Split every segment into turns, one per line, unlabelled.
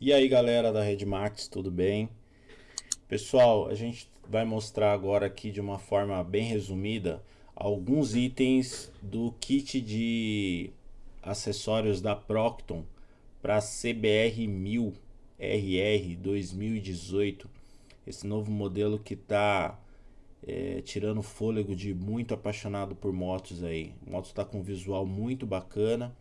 E aí galera da Redmax, tudo bem? Pessoal, a gente vai mostrar agora aqui de uma forma bem resumida alguns itens do kit de acessórios da Procton para CBR 1000 RR 2018 esse novo modelo que está é, tirando fôlego de muito apaixonado por motos aí. A moto está com um visual muito bacana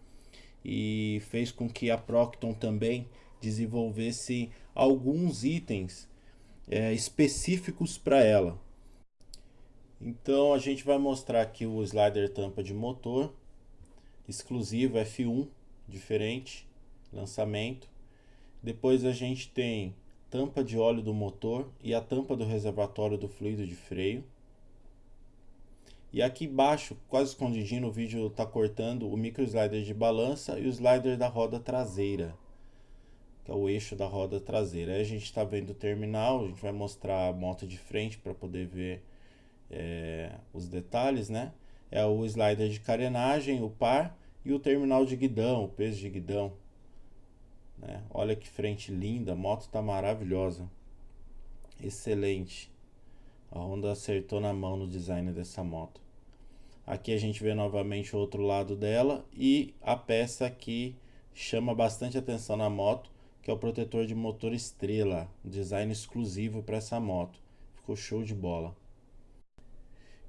e fez com que a Procton também desenvolvesse alguns itens é, específicos para ela. Então a gente vai mostrar aqui o slider tampa de motor exclusivo F1 diferente lançamento. Depois a gente tem tampa de óleo do motor e a tampa do reservatório do fluido de freio. E aqui embaixo, quase escondidinho no vídeo, está cortando o micro slider de balança e o slider da roda traseira que é o eixo da roda traseira. Aí a gente está vendo o terminal, a gente vai mostrar a moto de frente para poder ver é, os detalhes, né? É o slider de carenagem, o par e o terminal de guidão, o peso de guidão. Né? Olha que frente linda, a moto está maravilhosa. Excelente. A Honda acertou na mão no design dessa moto. Aqui a gente vê novamente o outro lado dela e a peça que chama bastante atenção na moto que é o protetor de motor estrela, design exclusivo para essa moto. Ficou show de bola.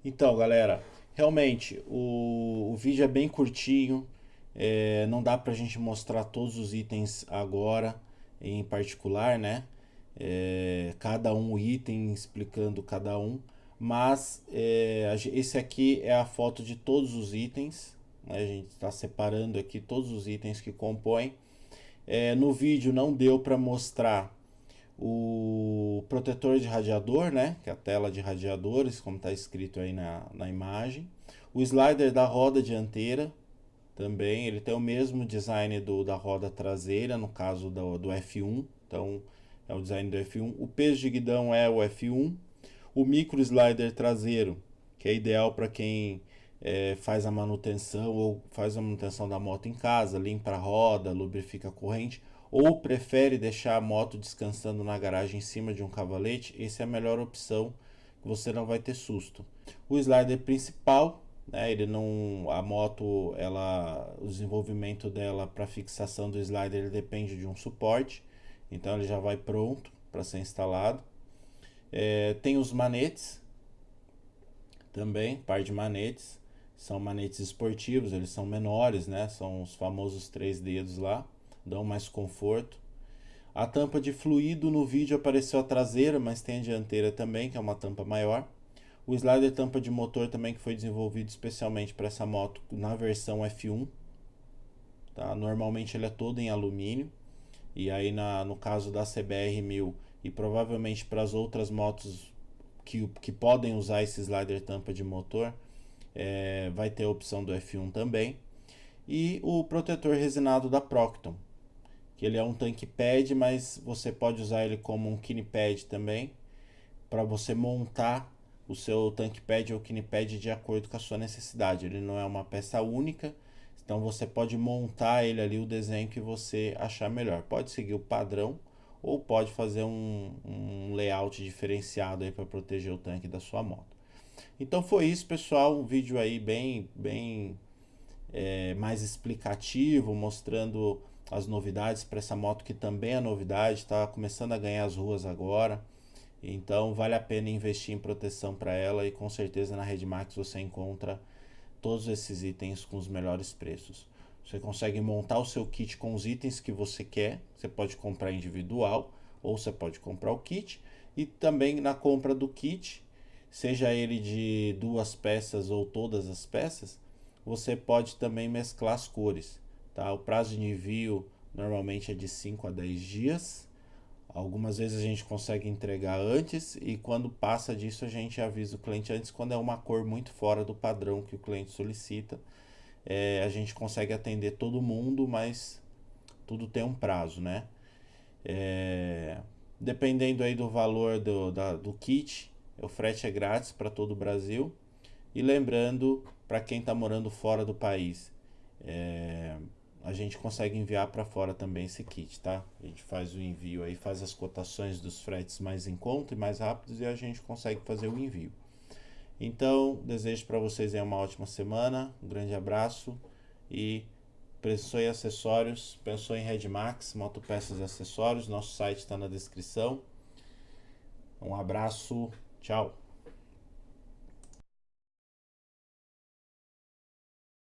Então, galera, realmente o, o vídeo é bem curtinho, é, não dá para a gente mostrar todos os itens agora, em particular, né? É, cada um item explicando cada um, mas é, esse aqui é a foto de todos os itens, né? a gente está separando aqui todos os itens que compõem. É, no vídeo não deu para mostrar o protetor de radiador, né? Que é a tela de radiadores, como está escrito aí na, na imagem. O slider da roda dianteira também, ele tem o mesmo design do, da roda traseira, no caso do, do F1. Então, é o design do F1. O peso de guidão é o F1. O micro slider traseiro, que é ideal para quem é, faz a manutenção ou faz a manutenção da moto em casa, limpa a roda, lubrifica a corrente, ou prefere deixar a moto descansando na garagem em cima de um cavalete, essa é a melhor opção, você não vai ter susto. O slider principal, né, ele não, a moto, ela, o desenvolvimento dela para fixação do slider depende de um suporte, então ele já vai pronto para ser instalado. É, tem os manetes também, par de manetes são manetes esportivos, eles são menores, né? São os famosos três dedos lá, dão mais conforto. A tampa de fluido no vídeo apareceu a traseira, mas tem a dianteira também, que é uma tampa maior. O slider tampa de motor também que foi desenvolvido especialmente para essa moto na versão F1. Tá? Normalmente ele é todo em alumínio. E aí na, no caso da CBR 1000 e provavelmente para as outras motos que, que podem usar esse slider tampa de motor, é, vai ter a opção do F1 também. E o protetor resinado da Procton, que ele é um tanque pad, mas você pode usar ele como um kine pad também, para você montar o seu tanque pad ou kine pad de acordo com a sua necessidade. Ele não é uma peça única, então você pode montar ele ali o desenho que você achar melhor. Pode seguir o padrão ou pode fazer um, um layout diferenciado aí para proteger o tanque da sua moto. Então foi isso, pessoal. Um vídeo aí bem, bem é, mais explicativo, mostrando as novidades para essa moto que também é novidade, está começando a ganhar as ruas agora. Então vale a pena investir em proteção para ela e com certeza na Redmax você encontra todos esses itens com os melhores preços. Você consegue montar o seu kit com os itens que você quer. Você pode comprar individual ou você pode comprar o kit. E também na compra do kit seja ele de duas peças ou todas as peças, você pode também mesclar as cores. Tá? O prazo de envio normalmente é de 5 a 10 dias. Algumas vezes a gente consegue entregar antes e quando passa disso a gente avisa o cliente antes quando é uma cor muito fora do padrão que o cliente solicita. É, a gente consegue atender todo mundo, mas tudo tem um prazo, né? É, dependendo aí do valor do, da, do kit, o frete é grátis para todo o Brasil. E lembrando, para quem está morando fora do país, é, a gente consegue enviar para fora também esse kit, tá? A gente faz o envio aí, faz as cotações dos fretes mais em conta e mais rápidos e a gente consegue fazer o envio. Então, desejo para vocês uma ótima semana, um grande abraço e pensou em acessórios, pensou em Redmax, motopeças e acessórios, nosso site está na descrição. Um abraço, tchau!